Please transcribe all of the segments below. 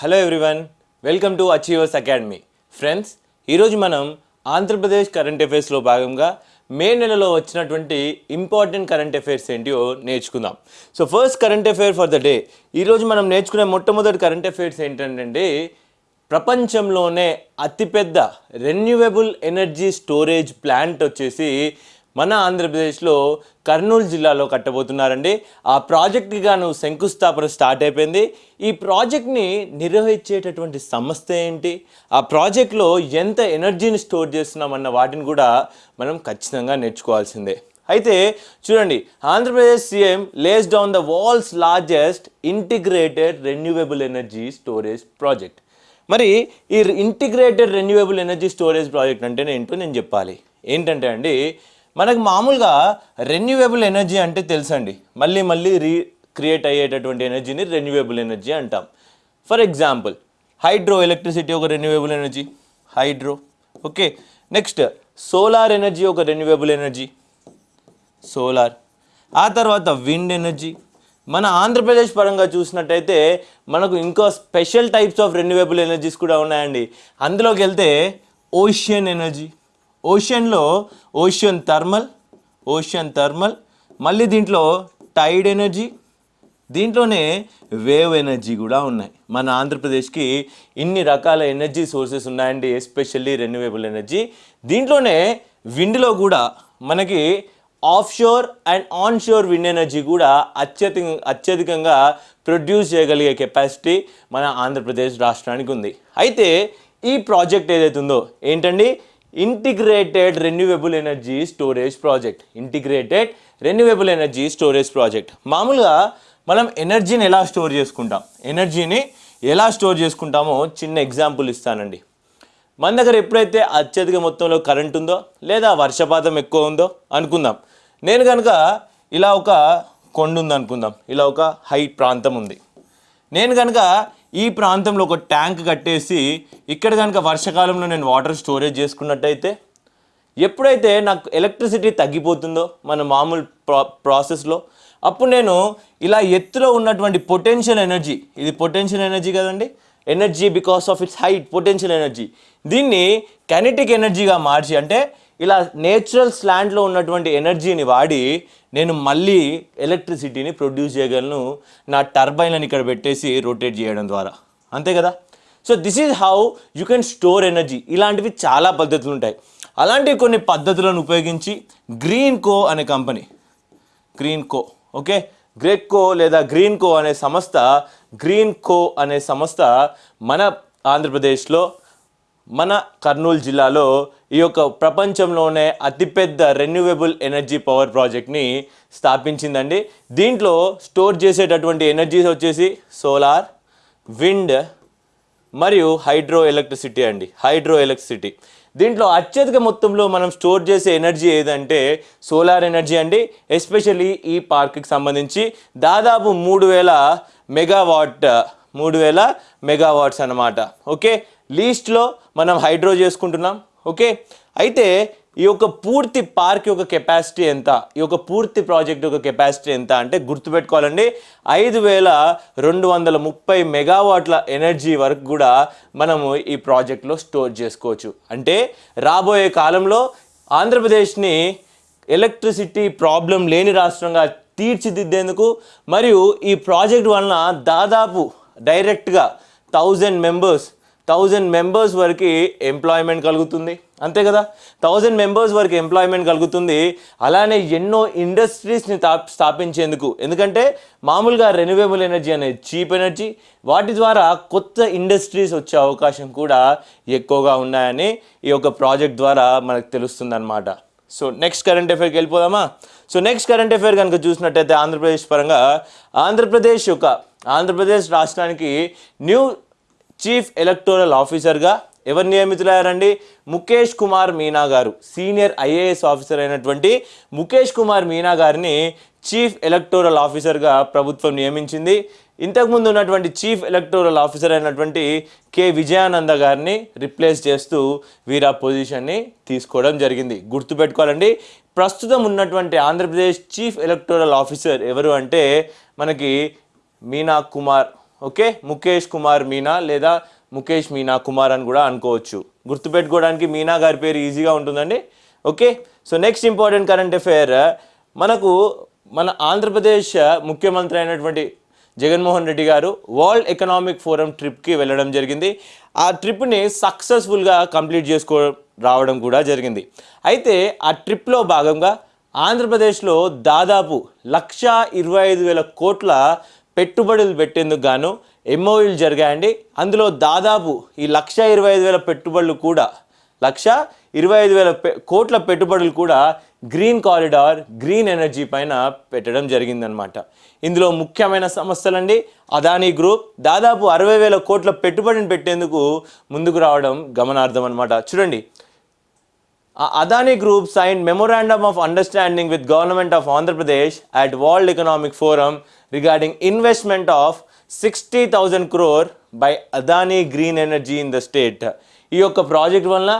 Hello everyone welcome to Achievers Academy friends ఈరోజు మనం Andhra Pradesh current అఫైర్స్లో భాగంగా మే నెలలో వచ్చినటువంటి ఇంపార్టెంట్ కరెంట్ అఫైర్స్ ఏంటియో నేర్చుకుందాం. So first current affair for the day ఈరోజు మనం నేర్చుకునే మొట్టమొదటి కరెంట్ అఫైర్స్ ఏంటంటే ప్రపంచంలోనే అతిపెద్ద రెన్యూవబుల్ ఎనర్జీ స్టోరేజ్ ప్లాంట్ వచ్చేసి మన ఆంధ్రప్రదేశ్లో కర్నూలు జిల్లాలో కట్టబోతున్నారండి. ఆ ప్రాజెక్ట్కి గాను శంకుస్థాపన స్టార్ట్ అయిపోయింది. ఈ ప్రాజెక్ట్ని నిర్వహించేటటువంటి సంస్థ ఏంటి? ఆ ప్రాజెక్ట్లో ఎంత ఎనర్జీని స్టోర్ చేస్తున్నామన్న వాటిని కూడా మనం ఖచ్చితంగా నేర్చుకోవాల్సిందే. అయితే చూడండి Andhra Pradesh CM lays down the walls largest integrated renewable energy storage project మరి ఈ integrated renewable energy storage project అంటే ఏంటో నేను చెప్పాలి. ఏంటంటే అండి మనకు మామూలుగా రెన్యూవబుల్ ఎనర్జీ అంటే తెలుసండి. మళ్ళీ మళ్ళీ రీ క్రియేట్ అయ్యేటటువంటి ఎనర్జీని రెన్యూవబుల్ ఎనర్జీ అంటాం. ఫర్ ఎగ్జాంపుల్ హైడ్రో ఎలక్ట్రిసిటీ ఒక renewable energy hydro okay next solar energy ఒక రెన్యూవబుల్ ఎనర్జీ సోలార్ ఆ తర్వాత విండ్ ఎనర్జీ మన ఆంధ్రప్రదేశ్ పరంగా చూసినట్టయితే మనకు ఇంకో special types of renewable energies కూడా ఉన్నాయండి. అందులోకి వెళ్తే ఓషియన్ ఎనర్జీ ఓషన్లో ఓషియన్ థర్మల్ ఓషియన్ థర్మల్ మళ్ళీ దీంట్లో టైడ్ ఎనర్జీ దీంట్లోనే వేవ్ ఎనర్జీ కూడా ఉన్నాయి. మన ఆంధ్రప్రదేశ్కి ఇన్ని రకాల ఎనర్జీ సోర్సెస్ ఉన్నాయండి ఎస్పెషల్లీ రెన్యూవబుల్ ఎనర్జీ. దీంట్లోనే విండ్లో కూడా మనకి off shore and on shore wind energy కూడా అత్యధిక అత్యధికంగా ప్రొడ్యూస్ చేయగలిగే కెపాసిటీ మన ఆంధ్రప్రదేశ్ రాష్ట్రానికి ఉంది. అయితే ఈ ప్రాజెక్ట్ ఏదైతే ఉందో ఏంటండి? Integrated renewable energy storage project integrated renewable energy storage project మామూలుగా మనం ఎనర్జీని ఎలా స్టోర్ చేసుకుంటాం? ఎనర్జీని ఎలా స్టోర్ చేసుకుంటామో చిన్న ఎగ్జాంపుల్ ఇస్తానండి. మన దగ్గర ఎప్పుడైతే అత్యధిక మొత్తంలో కరెంట్ ఉందో లేదా వర్షపాతం ఎక్కువ ఉందో అనుకుందాం. నేను కనుక ఇలా ఒక కొండ ఉంది అనుకుందాం ఇలా ఒక హై ప్రాంతం ఉంది. నేను కనుక ఈ ప్రాంతంలో ఒక ట్యాంక్ కట్టేసి ఇక్కడ కనుక వర్షాకాలంలో నేను వాటర్ స్టోరేజ్ చేసుకున్నట్టయితే ఎప్పుడైతే నాకు ఎలక్ట్రిసిటీ తగ్గిపోతుందో మన మామూలు ప్రా ప్రాసెస్లో అప్పుడు నేను ఇలా ఎత్తులో ఉన్నటువంటి పొటెన్షియల్ ఎనర్జీ ఇది పొటెన్షియల్ ఎనర్జీ కదండి? Energy because of its height potential energy. దీన్ని కైనెటిక్ ఎనర్జీగా మార్చి అంటే ఇలా నేచురల్ స్లాండ్లో ఉన్నటువంటి ఎనర్జీని వాడి నేను మళ్ళీ ఎలక్ట్రిసిటీని ప్రొడ్యూస్ చేయగలను. నా టర్బైన్లను ఇక్కడ పెట్టేసి రొటేట్ చేయడం ద్వారా. అంతే కదా? So this is how you can store energy ఇలాంటివి చాలా పద్ధతులు ఉంటాయి. అలాంటి కొన్ని పద్ధతులను ఉపయోగించి గ్రీన్ కో అనే కంపెనీ గ్రీన్ కో ఓకే గ్రేక్ కో లేదా గ్రీన్ కో అనే సంస్థ గ్రీన్ కో అనే సంస్థ మన ఆంధ్రప్రదేశ్లో మన కర్నూలు జిల్లాలో ఈ యొక్క ప్రపంచంలోనే అతిపెద్ద రెన్యూవబుల్ ఎనర్జీ పవర్ ప్రాజెక్ట్ని స్థాపించిందండి. దీంట్లో స్టోర్ చేసేటటువంటి ఎనర్జీస్ వచ్చేసి సోలార్ విండ్ మరియు హైడ్రో ఎలక్ట్రిసిటీ అండి. హైడ్రో ఎలక్ట్రిసిటీ దీంట్లో అత్యధిక మొత్తంలో మనం స్టోర్ చేసే ఎనర్జీ ఏదంటే సోలార్ ఎనర్జీ అండి. ఎస్పెషల్లీ ఈ పార్క్కి సంబంధించి దాదాపు మూడు వేల మెగావాట్ మూడు వేల మెగావాట్స్ అన్నమాట. ఓకే లీస్ట్లో మనం హైడ్రో చేసుకుంటున్నాం ఓకే? అయితే ఈ యొక్క పూర్తి పార్క్ యొక్క కెపాసిటీ ఎంత? ఈ యొక్క పూర్తి ప్రాజెక్ట్ యొక్క కెపాసిటీ ఎంత అంటే గుర్తుపెట్టుకోవాలండి ఐదు వేల రెండు వందల ముప్పై మెగావాట్ల ఎనర్జీ వరకు కూడా మనము ఈ ప్రాజెక్ట్లో స్టోర్ చేసుకోవచ్చు. అంటే రాబోయే కాలంలో ఆంధ్రప్రదేశ్ని ఎలక్ట్రిసిటీ ప్రాబ్లం లేని రాష్ట్రంగా తీర్చిదిద్దేందుకు మరియు ఈ ప్రాజెక్ట్ వలన దాదాపు డైరెక్ట్గా థౌజండ్ మెంబర్స్ థౌజండ్ మెంబర్స్ వరకు ఎంప్లాయ్మెంట్ కలుగుతుంది. అంతే కదా? థౌజండ్ మెంబర్స్ వరకు ఎంప్లాయ్మెంట్ కలుగుతుంది. అలానే ఎన్నో ఇండస్ట్రీస్ని తా- స్థాపించేందుకు. ఎందుకంటే మామూలుగా రెన్యూవేబుల్ ఎనర్జీ అనేది చీప్ ఎనర్జీ. వాటి ద్వారా కొత్త ఇండస్ట్రీస్ వచ్చే అవకాశం కూడా ఎక్కువగా ఉన్నాయని ఈ యొక్క ప్రాజెక్ట్ ద్వారా మనకు తెలుస్తుంది అనమాట సో నెక్స్ట్ కరెంట్ అఫైర్కి వెళ్ళిపోదామా? సో నెక్స్ట్ కరెంట్ అఫైర్ కనుక చూసినట్టయితే ఆంధ్రప్రదేశ్ పరంగా ఆంధ్రప్రదేశ్ యొక్క ఆంధ్రప్రదేశ్ రాష్ట్రానికి న్యూ చీఫ్ ఎలక్టోరల్ ఆఫీసర్గా ఎవరు నియమితులయ్యారండి? ముఖేష్ కుమార్ మీనా గారు సీనియర్ ఐఏఎస్ ఆఫీసర్ అయినటువంటి ముఖేష్ కుమార్ మీనా గారిని చీఫ్ ఎలక్టోరల్ ఆఫీసర్గా ప్రభుత్వం నియమించింది. ఇంతకుముందు ఉన్నటువంటి చీఫ్ ఎలక్టోరల్ ఆఫీసర్ అయినటువంటి కె విజయానంద గారిని రిప్లేస్ చేస్తూ వీరు ఆ పొజిషన్ని తీసుకోవడం జరిగింది. గుర్తుపెట్టుకోవాలండి ప్రస్తుతం ఉన్నటువంటి ఆంధ్రప్రదేశ్ చీఫ్ ఎలక్టోరల్ ఆఫీసర్ ఎవరు అంటే మనకి మీనా కుమార్ ఓకే? ముఖేష్ కుమార్ మీనా లేదా ముఖేష్ మీనా కుమార్ అని కూడా అనుకోవచ్చు. గుర్తుపెట్టుకోవడానికి మీనా గారి పేరు ఈజీగా ఉంటుందండి. Okay? So next important current affair. మనకు మన ఆంధ్రప్రదేశ్ ముఖ్యమంత్రి అయినటువంటి జగన్మోహన్ రెడ్డి గారు వరల్డ్ ఎకనామిక్ ఫోరం ట్రిప్కి వెళ్ళడం జరిగింది. ఆ ట్రిప్ని సక్సెస్ఫుల్గా కంప్లీట్ చేసుకో రావడం కూడా జరిగింది. అయితే ఆ ట్రిప్లో భాగంగా ఆంధ్రప్రదేశ్లో దాదాపు లక్ష ఇరవై ఐదు వేల కోట్ల పెట్టుబడులు పెట్టేందుకు గాను ఎంఓయూలు జరిగాయండి. అందులో దాదాపు ఈ లక్ష ఇరవై ఐదు వేల పెట్టుబడులు కూడా లక్ష ఇరవై ఐదు వేల కోట్ల పెట్టుబడులు కూడా గ్రీన్ కారిడార్ గ్రీన్ ఎనర్జీ పైన పెట్టడం జరిగిందనమాట. ఇందులో ముఖ్యమైన సంస్థలండి అదానీ గ్రూప్ దాదాపు అరవై వేల కోట్ల పెట్టుబడిని పెట్టేందుకు ముందుకు రావడం గమనార్థం అనమాట చూడండి ఆ Adani group sign memorandum of understanding with government of Andhra Pradesh at world economic forum regarding investment of sixty thousand crore by Adani green energy in the state ఈ యొక్క ప్రాజెక్ట్ వలన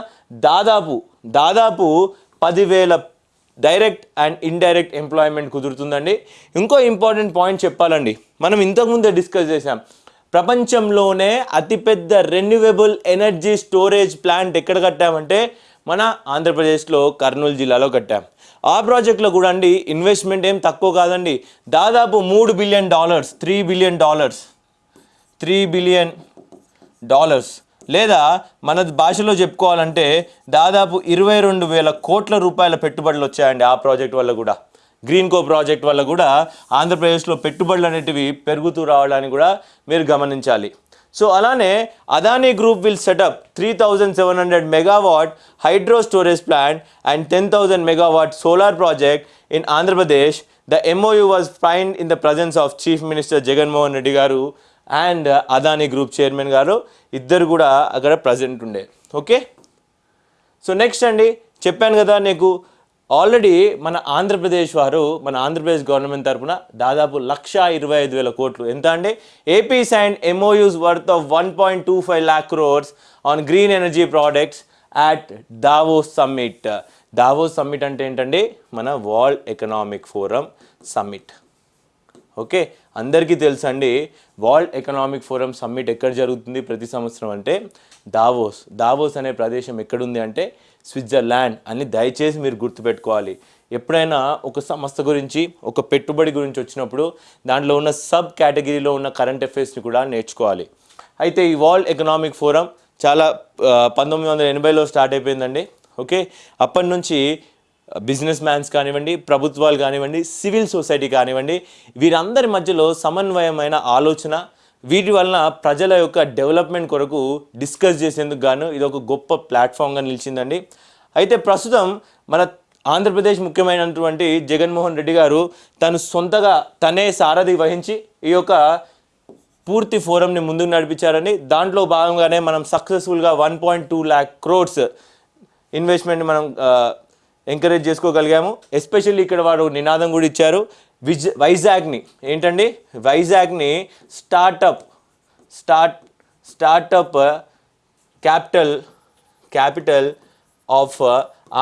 దాదాపు దాదాపు పదివేల డైరెక్ట్ అండ్ ఇండైరెక్ట్ ఎంప్లాయ్మెంట్ కుదురుతుందండి. ఇంకో important point చెప్పాలండి. మనం ఇంతకుముందే డిస్కస్ చేసాం ప్రపంచంలోనే అతిపెద్ద రెన్యువబుల్ ఎనర్జీ స్టోరేజ్ ప్లాంట్ ఎక్కడ కట్టామంటే మన ఆంధ్రప్రదేశ్లో కర్నూలు జిల్లాలో కట్టాం. ఆ ప్రాజెక్ట్లో కూడా అండి ఇన్వెస్ట్మెంట్ ఏం తక్కువ కాదండి. దాదాపు మూడు billion dollars three billion dollars three billion dollars. లేదా మన భాషలో చెప్పుకోవాలంటే దాదాపు ఇరవై రెండు వేల కోట్ల రూపాయల పెట్టుబడులు వచ్చాయండి ఆ ప్రాజెక్ట్ వల్ల కూడా. గ్రీన్ కో ప్రాజెక్ట్ వల్ల కూడా ఆంధ్రప్రదేశ్లో పెట్టుబడులు అనేటివి పెరుగుతూ రావడానికి కూడా మీరు గమనించాలి. సో అలానే Adani group will set up three thousand seven hundred megawatt hydro storage plant and ten thousand megawatt solar project in Andhra Pradesh the MOU was find in the presence of chief minister Jaganmohan Reddy garu and Adani group chairman గారు. ఇద్దరు కూడా అక్కడ present ఉండే. Okay so next అండి చెప్పాను కదా నీకు already మన ఆంధ్రప్రదేశ్ వారు మన ఆంధ్రప్రదేశ్ గవర్నమెంట్ తరపున దాదాపు లక్ష ఇరవై ఐదు వేల కోట్లు. ఎంత అండి AP sign MOUs worth of one point two five lakh crores on green energy products at Davos summit Davos summit అంటే ఏంటండి మన world economic forum summit okay? అందరికీ తెలుసండి వరల్డ్ ఎకనామిక్ ఫోరం సమ్మిట్ ఎక్కడ జరుగుతుంది ప్రతి సంవత్సరం అంటే దావోస్ దావోస్ అనే ప్రదేశం ఎక్కడుంది అంటే స్విట్జర్లాండ్ అని దయచేసి మీరు గుర్తుపెట్టుకోవాలి. ఎప్పుడైనా ఒక సంస్థ గురించి ఒక పెట్టుబడి గురించి వచ్చినప్పుడు దాంట్లో ఉన్న సబ్ కేటగిరీలో ఉన్న కరెంట్ అఫైర్స్ని కూడా నేర్చుకోవాలి. అయితే ఈ వరల్డ్ ఎకనామిక్ ఫోరం చాలా పంతొమ్మిది వందల ఎనభైలో స్టార్ట్ అయిపోయిందండి ఓకే? అప్పటి నుంచి బిజినెస్ మ్యాన్స్ కానివ్వండి ప్రభుత్వాలు కానివ్వండి సివిల్ సొసైటీ కానివ్వండి వీరందరి మధ్యలో సమన్వయమైన ఆలోచన వీటి వలన ప్రజల యొక్క డెవలప్మెంట్ కొరకు డిస్కస్ చేసేందుకు గాను ఇది ఒక గొప్ప ప్లాట్ఫామ్గా నిలిచిందండి. అయితే ప్రస్తుతం మన ఆంధ్రప్రదేశ్ ముఖ్యమైనటువంటి జగన్మోహన్ రెడ్డి గారు తను సొంతగా తనే సారథి వహించి ఈ యొక్క పూర్తి ఫోరంని ముందుకు నడిపించారని దాంట్లో భాగంగానే మనం సక్సెస్ఫుల్గా one point two lakh crores investment మనం ఎంకరేజ్ చేసుకోగలిగాము. ఎస్పెషల్లీ ఇక్కడ వారు నినాదం కూడా ఇచ్చారు. విజ్ వైజాగ్ని. ఏంటండి? వైజాగ్ని startup start startup capital capital of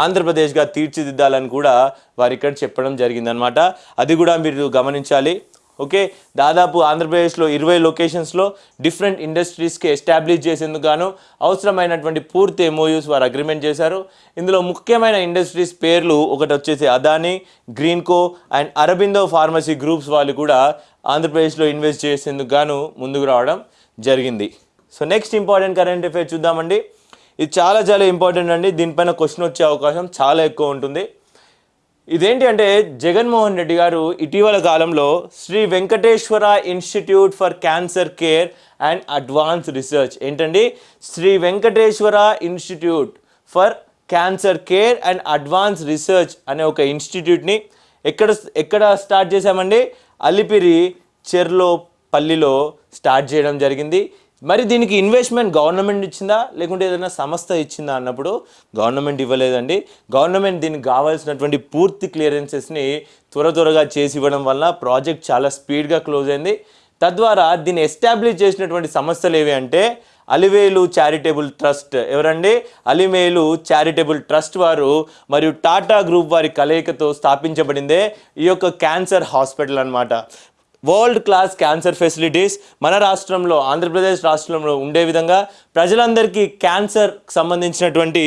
ఆంధ్రప్రదేశ్గా తీర్చిదిద్దాలని కూడా వారు ఇక్కడ చెప్పడం జరిగిందనమాట అది కూడా మీరు గమనించాలి. ఓకే? దాదాపు ఆంధ్రప్రదేశ్లో ఇరవై లొకేషన్స్లో డిఫరెంట్ ఇండస్ట్రీస్కి ఎస్టాబ్లిష్ చేసేందుకు గాను అవసరమైనటువంటి పూర్తి ఎంఓయూస్ వారు అగ్రిమెంట్ చేశారు. ఇందులో ముఖ్యమైన ఇండస్ట్రీస్ పేర్లు ఒకటి వచ్చేసి Adani Greenko and Aurobindo pharmacy groups వాళ్ళు కూడా ఆంధ్రప్రదేశ్లో ఇన్వెస్ట్ చేసేందుకు గాను ముందుకు రావడం జరిగింది. So next important current affair చూద్దామండి. ఇది చాలా చాలా ఇంపార్టెంట్ అండి. దీనిపైన క్వశ్చన్ వచ్చే అవకాశం చాలా ఎక్కువ ఉంటుంది. ఇదేంటి అంటే జగన్మోహన్ రెడ్డి గారు ఇటీవల కాలంలో Shri Venkateswara institute for cancer care and advance research. ఏంటండి? Shri Venkateswara institute for cancer care and advance research అనే ఒక ఇన్స్టిట్యూట్ని ఎక్కడ ఎక్కడ స్టార్ట్ చేశామండి? అలిపిరి చెర్లో పల్లిలో స్టార్ట్ చేయడం జరిగింది. మరి దీనికి ఇన్వెస్ట్మెంట్ గవర్నమెంట్ ఇచ్చిందా? లేకుంటే ఏదైనా సంస్థ ఇచ్చిందా అన్నప్పుడు గవర్నమెంట్ ఇవ్వలేదండి. గవర్నమెంట్ దీనికి కావాల్సినటువంటి పూర్తి క్లియరెన్సెస్ని త్వర త్వరగా చేసి ఇవ్వడం వల్ల ప్రాజెక్ట్ చాలా స్పీడ్గా క్లోజ్ అయింది. తద్వారా దీన్ని ఎస్టాబ్లిష్ చేసినటువంటి సంస్థలు ఏవి అంటే అలివేలు చారిటబుల్ ట్రస్ట్ ఎవరండి? అలిమేలు చారిటబుల్ ట్రస్ట్ వారు మరియు టాటా గ్రూప్ వారి కలయికతో స్థాపించబడిందే ఈ యొక్క క్యాన్సర్ హాస్పిటల్ అన్నమాట. వరల్డ్ క్లాస్ క్యాన్సర్ ఫెసిలిటీస్ మన రాష్ట్రంలో ఆంధ్రప్రదేశ్ రాష్ట్రంలో ఉండే విధంగా ప్రజలందరికీ క్యాన్సర్ సంబంధించినటువంటి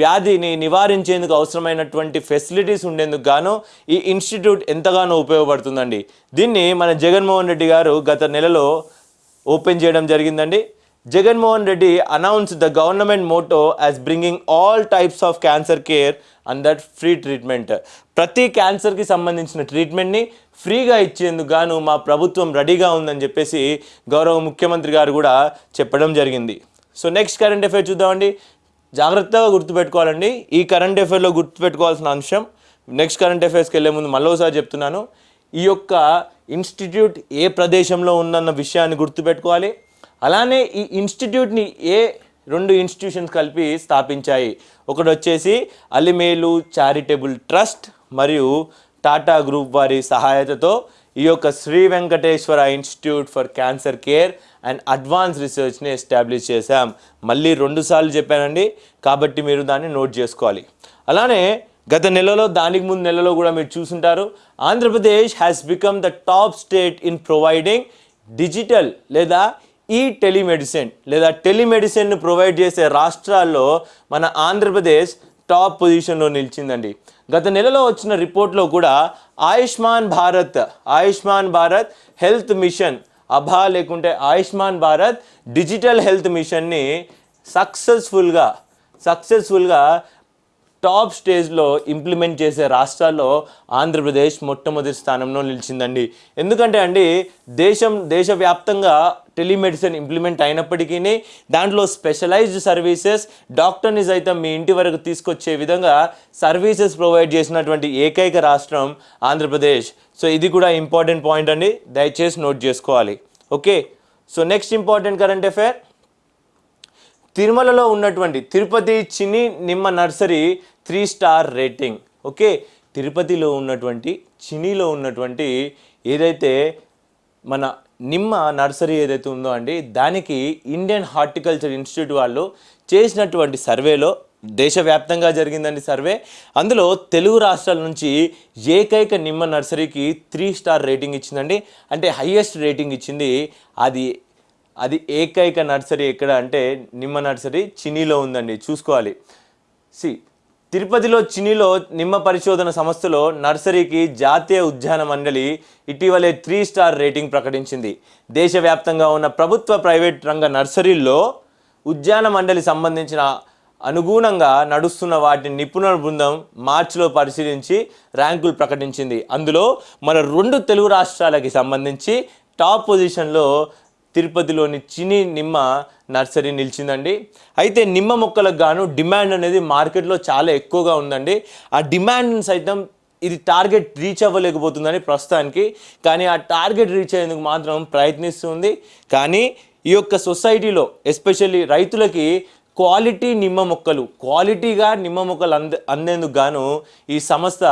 వ్యాధిని నివారించేందుకు అవసరమైనటువంటి ఫెసిలిటీస్ ఉండేందుకు గాను ఈ ఇన్స్టిట్యూట్ ఎంతగానో ఉపయోగపడుతుందండి. దీన్ని మన జగన్మోహన్ రెడ్డి గారు గత నెలలో ఓపెన్ చేయడం జరిగిందండి. Jaganmohan Reddy announce the government motto as bringing all types of cancer care and that free treatment ప్రతి క్యాన్సర్కి సంబంధించిన ట్రీట్మెంట్ని ఫ్రీగా ఇచ్చేందుకు గాను మా ప్రభుత్వం రెడీగా ఉందని చెప్పేసి గౌరవ ముఖ్యమంత్రి గారు కూడా చెప్పడం జరిగింది. సో నెక్స్ట్ కరెంట్ అఫైర్ చూద్దామండి. జాగ్రత్తగా గుర్తుపెట్టుకోవాలండి. ఈ కరెంట్ అఫైర్లో గుర్తుపెట్టుకోవాల్సిన అంశం నెక్స్ట్ కరెంట్ అఫైర్స్కి వెళ్ళే ముందు మళ్ళోసారి చెప్తున్నాను. ఈ యొక్క ఇన్స్టిట్యూట్ ఏ ప్రదేశంలో ఉందన్న విషయాన్ని గుర్తుపెట్టుకోవాలి. అలానే ఈ ఇన్స్టిట్యూట్ని ఏ రెండు ఇన్స్టిట్యూషన్స్ కలిపి స్థాపించాయి. ఒకటి వచ్చేసి అలిమేలు చారిటబుల్ ట్రస్ట్ మరియు టాటా గ్రూప్ వారి సహాయతతో ఈ యొక్క Shri Venkateswara institute for cancer care and advance రీసెర్చ్ని establish చేశాం. మళ్ళీ రెండుసార్లు చెప్పానండి. కాబట్టి మీరు దాన్ని నోట్ చేసుకోవాలి. అలానే గత నెలలో దానికి ముందు నెలలో కూడా మీరు చూసుంటారు Andhra Pradesh has become the top state in providing digital లేదా ఈ టెలిమెడిసిన్ లేదా టెలిమెడిసిన్ను ప్రొవైడ్ చేసే రాష్ట్రాల్లో మన ఆంధ్రప్రదేశ్ టాప్ పొజిషన్లో నిలిచిందండి. గత నెలలో వచ్చిన రిపోర్ట్లో కూడా ఆయుష్మాన్ భారత్ ఆయుష్మాన్ భారత్ హెల్త్ మిషన్ అభా లేకుంటే ఆయుష్మాన్ భారత్ డిజిటల్ హెల్త్ మిషన్ని సక్సెస్ఫుల్గా సక్సెస్ఫుల్గా టాప్ స్టేజ్లో ఇంప్లిమెంట్ చేసే రాష్ట్రాల్లో ఆంధ్రప్రదేశ్ మొట్టమొదటి స్థానంలో నిలిచిందండి. ఎందుకంటే అండి దేశం దేశవ్యాప్తంగా టెలిమెడిసిన్ ఇంప్లిమెంట్ అయినప్పటికీ దాంట్లో స్పెషలైజ్డ్ సర్వీసెస్ డాక్టర్ని సైతం మీ ఇంటి వరకు తీసుకొచ్చే విధంగా సర్వీసెస్ ప్రొవైడ్ చేసినటువంటి ఏకైక రాష్ట్రం ఆంధ్రప్రదేశ్. సో ఇది కూడా ఇంపార్టెంట్ పాయింట్ అండి. దయచేసి నోట్ చేసుకోవాలి. Okay. So next important current affair. తిరుమలలో ఉన్నటువంటి తిరుపతి చిన్ని నిమ్మ nursery three star rating. Okay. తిరుపతిలో ఉన్నటువంటి చినీలో ఉన్నటువంటి ఏదైతే మన నిమ్మ నర్సరీ ఏదైతే ఉందో అండి దానికి ఇండియన్ హార్టికల్చర్ ఇన్స్టిట్యూట్ వాళ్ళు చేసినటువంటి సర్వేలో దేశవ్యాప్తంగా జరిగిందండి సర్వే. అందులో తెలుగు రాష్ట్రాల నుంచి ఏకైక నిమ్మ నర్సరీకి త్రీ స్టార్ రేటింగ్ ఇచ్చిందండి. అంటే హయ్యెస్ట్ రేటింగ్ ఇచ్చింది అది అది ఏకైక నర్సరీ ఎక్కడ అంటే నిమ్మ నర్సరీ చినీలో ఉందండి. చూసుకోవాలి. సి తిరుపతిలో చినిలో నిమ్మ పరిశోధన సంస్థలో నర్సరీకి జాతీయ ఉద్యాన మండలి ఇటీవలే త్రీ స్టార్ రేటింగ్ ప్రకటించింది. దేశవ్యాప్తంగా ఉన్న ప్రభుత్వ ప్రైవేట్ రంగ నర్సరీల్లో ఉద్యాన మండలి సంబంధించిన అనుగుణంగా నడుస్తున్న వాటిని నిపుణుల బృందం మార్చిలో పరిశీలించి ర్యాంకులు ప్రకటించింది. అందులో మన రెండు తెలుగు రాష్ట్రాలకి సంబంధించి టాప్ పొజిషన్లో తిరుపతిలోని చిని నిమ్మ నర్సరీ నిలిచిందండి. అయితే నిమ్మ మొక్కలకు గాను డిమాండ్ అనేది మార్కెట్లో చాలా ఎక్కువగా ఉందండి. ఆ డిమాండ్ సైతం ఇది టార్గెట్ రీచ్ అవ్వలేకపోతుందని ప్రస్తుతానికి. కానీ ఆ టార్గెట్ రీచ్ అయ్యేందుకు మాత్రం ప్రయత్నిస్తుంది. కానీ ఈ యొక్క సొసైటీలో ఎస్పెషల్లీ రైతులకి క్వాలిటీ నిమ్మ మొక్కలు క్వాలిటీగా నిమ్మ మొక్కలు అంద అందేందుకు గాను ఈ సంస్థ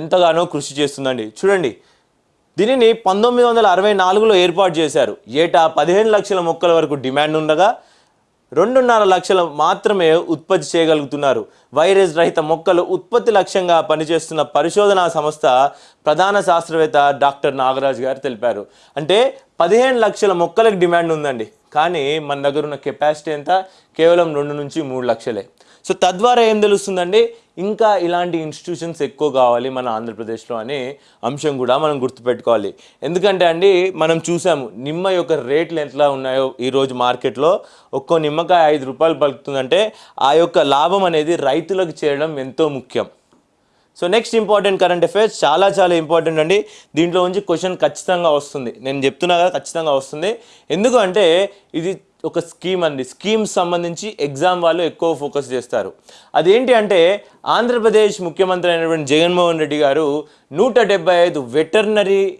ఎంతగానో కృషి చేస్తుందండి. చూడండి దీనిని పంతొమ్మిది వందల అరవై నాలుగులో ఏర్పాటు చేశారు. ఏటా పదిహేను లక్షల మొక్కల వరకు డిమాండ్ ఉండగా రెండున్నర లక్షల మాత్రమే ఉత్పత్తి చేయగలుగుతున్నారు. వైరస్ రహిత మొక్కలు ఉత్పత్తి లక్ష్యంగా పనిచేస్తున్న పరిశోధనా సంస్థ ప్రధాన శాస్త్రవేత్త డాక్టర్ నాగరాజ్ గారు తెలిపారు. అంటే పదిహేను లక్షల మొక్కలకు డిమాండ్ ఉందండి. కానీ మన దగ్గర ఉన్న కెపాసిటీ ఎంత? కేవలం రెండు నుంచి మూడు లక్షలే. సో తద్వారా ఏం తెలుస్తుందండి? ఇంకా ఇలాంటి ఇన్స్టిట్యూషన్స్ ఎక్కువ కావాలి మన ఆంధ్రప్రదేశ్లో అనే అంశం కూడా మనం గుర్తుపెట్టుకోవాలి. ఎందుకంటే అండి మనం చూసాము నిమ్మ యొక్క రేట్లు ఎట్లా ఉన్నాయో ఈరోజు మార్కెట్లో? ఒక్కో నిమ్మకాయ ఐదు రూపాయలు పలుకుతుందంటే ఆ యొక్క లాభం అనేది రైతులకు చేయడం ఎంతో ముఖ్యం. So next important current affairs చాలా చాలా ఇంపార్టెంట్ అండి. దీంట్లో నుంచి క్వశ్చన్ ఖచ్చితంగా వస్తుంది. నేను చెప్తున్నా కదా ఖచ్చితంగా వస్తుంది. ఎందుకు అంటే ఇది ఒక స్కీమ్ అండి. స్కీమ్ సంబంధించి ఎగ్జామ్ వాళ్ళు ఎక్కువ ఫోకస్ చేస్తారు. అదేంటి అంటే ఆంధ్రప్రదేశ్ ముఖ్యమంత్రి అయినటువంటి జగన్మోహన్ రెడ్డి గారు నూట డెబ్బై ఐదు వెటర్నరీ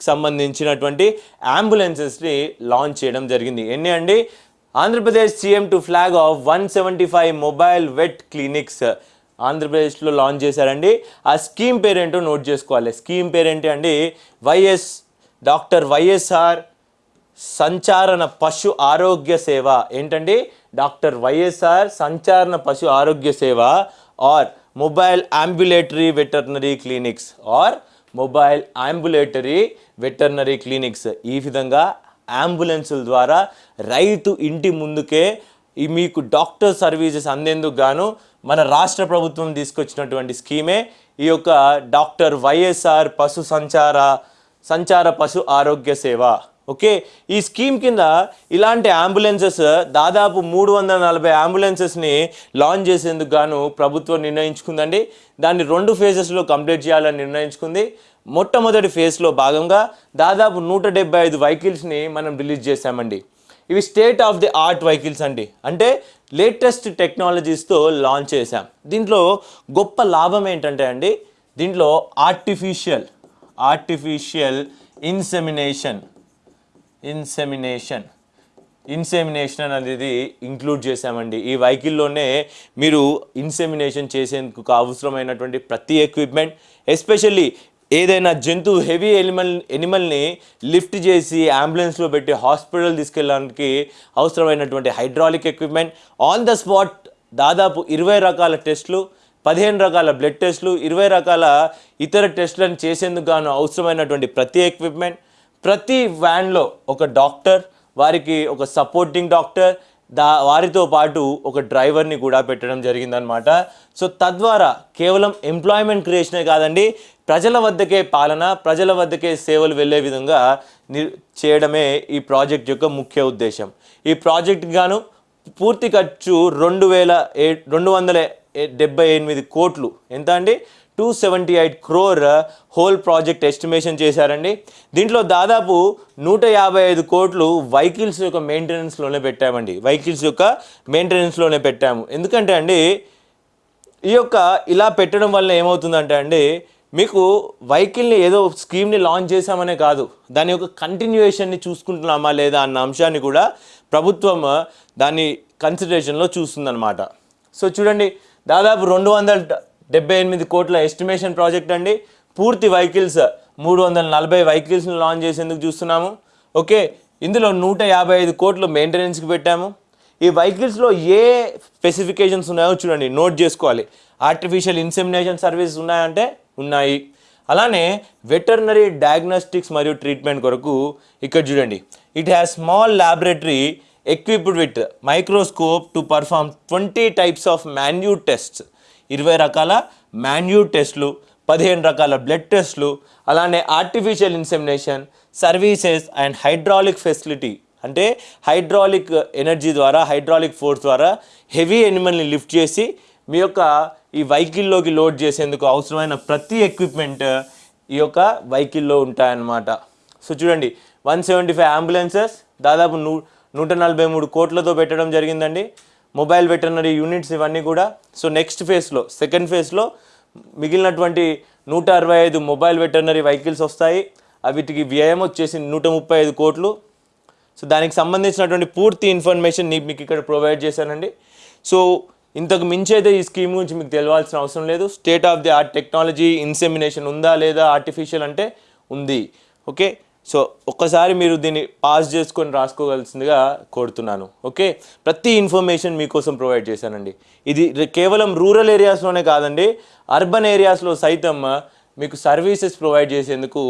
సంబంధించినటువంటి అంబులెన్సెస్ని లాంచ్ చేయడం జరిగింది. ఎన్ని అండి? Andhra Pradesh CM to flag off one seventy five mobile vet clinics ఆంధ్రప్రదేశ్లో లాంచ్ చేశారండి. ఆ స్కీమ్ పేరేంటో నోట్ చేసుకోవాలి. స్కీమ్ పేరేంటి అండి? వైఎస్ డాక్టర్ వైఎస్ఆర్ సంచారణ పశు ఆరోగ్య సేవ. ఏంటండి? డాక్టర్ వైఎస్ఆర్ సంచారణ పశు ఆరోగ్య సేవ or mobile ambulatory veterinary clinics or mobile ambulatory veterinary clinics. ఈ విధంగా అంబులెన్సుల ద్వారా రైతు ఇంటి ముందుకే ఈ మీకు డాక్టర్ సర్వీసెస్ అందేందుకు గాను మన రాష్ట్ర ప్రభుత్వం తీసుకొచ్చినటువంటి స్కీమే ఈ యొక్క డాక్టర్ వైఎస్ఆర్ పశు సంచార సంచార పశు ఆరోగ్య సేవ. ఓకే? ఈ స్కీమ్ కింద ఇలాంటి అంబులెన్సెస్ దాదాపు మూడు వందల నలభై అంబులెన్సెస్ని లాంచ్ చేసేందుకు గాను ప్రభుత్వం నిర్ణయించుకుందండి. దాన్ని రెండు ఫేజెస్లో కంప్లీట్ చేయాలని నిర్ణయించుకుంది. మొట్టమొదటి ఫేజ్లో భాగంగా దాదాపు నూట డెబ్బై ఐదు వెహికల్స్ని మనం రిలీజ్ చేశామండి. ఇవి state of the art vehicles అండి. అంటే లేటెస్ట్ టెక్నాలజీస్తో లాంచ్ చేశాం. దీంట్లో గొప్ప లాభం ఏంటంటే అండి దీంట్లో artificial artificial insemination insemination. Insemination అనేది ఇంక్లూడ్ చేశామండి. ఈ వెహికల్లోనే మీరు ఇన్సెమినేషన్ చేసేందుకు అవసరమైనటువంటి ప్రతి ఎక్విప్మెంట్ ఎస్పెషల్లీ ఏదైనా జంతువు హెవీ ఎనిమల్ ఎనిమల్ని లిఫ్ట్ చేసి అంబులెన్స్లో పెట్టి హాస్పిటల్ తీసుకెళ్ళడానికి అవసరమైనటువంటి hydraulic equipment on the spot దాదాపు ఇరవై రకాల టెస్టులు పదిహేను రకాల బ్లడ్ టెస్టులు ఇరవై రకాల ఇతర టెస్టులను చేసేందుకు గాను అవసరమైనటువంటి ప్రతి ఎక్విప్మెంట్ ప్రతి వ్యాన్లో ఒక డాక్టర్ వారికి ఒక సపోర్టింగ్ డాక్టర్ దా వారితో పాటు ఒక డ్రైవర్ని కూడా పెట్టడం జరిగిందనమాట సో తద్వారా కేవలం ఎంప్లాయ్మెంట్ క్రియేషనే కాదండి ప్రజల వద్దకే పాలన ప్రజల వద్దకే సేవలు వెళ్ళే విధంగా చేయడమే ఈ ప్రాజెక్ట్ యొక్క ముఖ్య ఉద్దేశం. ఈ ప్రాజెక్ట్ గాను పూర్తి ఖర్చు రెండు వేల ఏ రెండు వందల డెబ్బై ఎనిమిది కోట్లు. ఎంత అండి? Two seventy eight crore whole project estimation చేశారండి. దీంట్లో దాదాపు నూట యాభై ఐదు కోట్లు వెహికల్స్ యొక్క మెయింటెనెన్స్లోనే పెట్టామండి. వెహికల్స్ యొక్క మెయింటెనెన్స్లోనే పెట్టాము. ఎందుకంటే అండి ఈ యొక్క ఇలా పెట్టడం వల్ల ఏమవుతుందంటే అండి మీకు వెహికల్ని ఏదో స్కీమ్ని లాంచ్ చేశామనే కాదు దాని యొక్క కంటిన్యూయేషన్ని చూసుకుంటున్నామా లేదా అన్న అంశాన్ని కూడా ప్రభుత్వం దాన్ని కన్సిడరేషన్లో చూస్తుందన్నమాట. సో చూడండి దాదాపు రెండు వందల డెబ్బై ఎనిమిది కోట్ల ఎస్టిమేషన్ ప్రాజెక్ట్ అండి. పూర్తి వెహికల్స్ మూడు వందల నలభై వెహికల్స్ని లాంచ్ చేసేందుకు చూస్తున్నాము. ఓకే ఇందులో నూట యాభై ఐదు కోట్లు మెయింటెనెన్స్కి పెట్టాము. ఈ వెహికల్స్లో ఏ స్పెసిఫికేషన్స్ ఉన్నాయో చూడండి. నోట్ చేసుకోవాలి. ఆర్టిఫిషియల్ ఇన్సెమినేషన్ సర్వీసెస్ ఉన్నాయంటే ఉన్నాయి. అలానే వెటర్నరీ డయాగ్నోస్టిక్స్ మరియు ట్రీట్మెంట్ కొరకు ఇక్కడ చూడండి. It has small laboratory equipped with microscope to perform twenty types of manual tests ఇరవై రకాల మాన్యూ టెస్ట్లు పదిహేను రకాల బ్లడ్ టెస్ట్లు అలానే artificial insemination services and hydraulic facility అంటే హైడ్రాలిక్ ఎనర్జీ ద్వారా హైడ్రాలిక్ ఫోర్స్ ద్వారా హెవీ ఎనిమల్ని లిఫ్ట్ చేసి మీ యొక్క ఈ వెహికల్లోకి లోడ్ చేసేందుకు అవసరమైన ప్రతి ఎక్విప్మెంట్ ఈ యొక్క వెహికల్లో ఉంటాయన్నమాట. సో చూడండి వన్ సెవెంటీ ఫైవ్ అంబులెన్సెస్ దాదాపు నూ నూట నలభై మూడు కోట్లతో పెట్టడం జరిగిందండి. మొబైల్ వెటర్నరీ యూనిట్స్ ఇవన్నీ కూడా. సో నెక్స్ట్ ఫేజ్లో సెకండ్ ఫేజ్లో మిగిలినటువంటి నూట అరవై ఐదు మొబైల్ వెటర్నరీ వెహికల్స్ వస్తాయి. వీటికి వ్యయం వచ్చేసి నూట ముప్పై ఐదు కోట్లు. సో దానికి సంబంధించినటువంటి పూర్తి ఇన్ఫర్మేషన్ మీకు ఇక్కడ ప్రొవైడ్ చేశానండి. సో ఇంతకు మించి అయితే ఈ స్కీమ్ గురించి మీకు తెలియాల్సిన అవసరం లేదు. State of the art technology insemination ఉందా లేదా ఆర్టిఫిషియల్ అంటే ఉంది. ఓకే? సో ఒక్కసారి మీరు దీన్ని పాస్ చేసుకొని రాసుకోవాల్సిందిగా కోరుతున్నాను. ఓకే? ప్రతి ఇన్ఫర్మేషన్ మీకోసం ప్రొవైడ్ చేశానండి. ఇది కేవలం రూరల్ ఏరియాస్లోనే కాదండి అర్బన్ ఏరియాస్లో సైతం మీకు సర్వీసెస్ ప్రొవైడ్ చేసేందుకు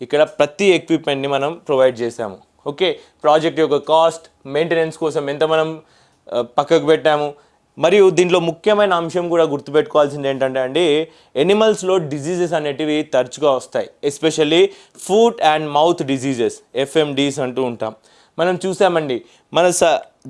ఇక్కడ ప్రతి ఎక్విప్మెంట్ని మనం ప్రొవైడ్ చేశాము. ఓకే? ప్రాజెక్ట్ యొక్క కాస్ట్ మెయింటెనెన్స్ కోసం ఎంత మనం పక్కకు పెట్టాము మరియు దీంట్లో ముఖ్యమైన అంశం కూడా గుర్తుపెట్టుకోవాల్సింది ఏంటంటే అండి ఎనిమల్స్లో డిజీజెస్ అనేటివి తరచుగా వస్తాయి. Especially foot and mouth diseases FMDs అంటూ ఉంటాం. మనం చూసామండి మన స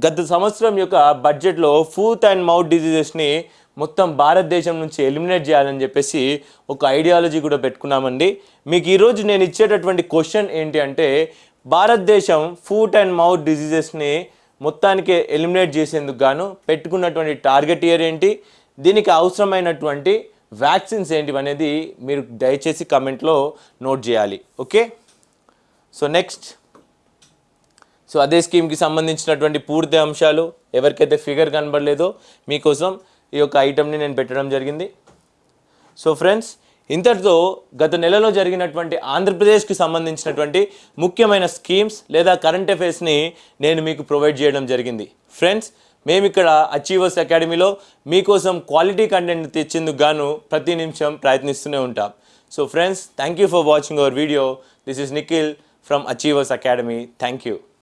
గత సంవత్సరం యొక్క బడ్జెట్లో ఫుడ్ అండ్ మౌత్ డిజీజెస్ని మొత్తం భారతదేశం నుంచి ఎలిమినేట్ చేయాలని చెప్పేసి ఒక ఐడియాలజీ కూడా పెట్టుకున్నామండి. మీకు ఈరోజు నేను ఇచ్చేటటువంటి క్వశ్చన్ ఏంటి అంటే భారతదేశం ఫుడ్ అండ్ మౌత్ డిజీజెస్ని మొత్తానికి ఎలిమినేట్ చేసేందుకు గాను పెట్టుకున్నటువంటి టార్గెట్ ఇయర్ ఏంటి దీనికి అవసరమైనటువంటి వ్యాక్సిన్స్ ఏంటివి అనేది మీరు దయచేసి కమెంట్లో నోట్ చేయాలి. ఓకే? So next. సో అదే స్కీమ్కి సంబంధించినటువంటి పూర్తి అంశాలు ఎవరికైతే ఫిగర్ కనబడలేదో మీకోసం ఈ యొక్క ఐటమ్ని నేను పెట్టడం జరిగింది. సో ఫ్రెండ్స్ ఇంతటితో గత నెలలో జరిగినటువంటి ఆంధ్రప్రదేశ్కి సంబంధించినటువంటి ముఖ్యమైన స్కీమ్స్ లేదా కరెంట్ అఫైర్స్ని నేను మీకు ప్రొవైడ్ చేయడం జరిగింది. ఫ్రెండ్స్ మేము ఇక్కడ అచీవర్స్ అకాడమీలో మీకోసం క్వాలిటీ కంటెంట్ తెచ్చేందుకు గాను ప్రతి నిమిషం ప్రయత్నిస్తూనే ఉంటాం. So friends thank you for watching our video. This is Nikhil from Achievers Academy. Thank you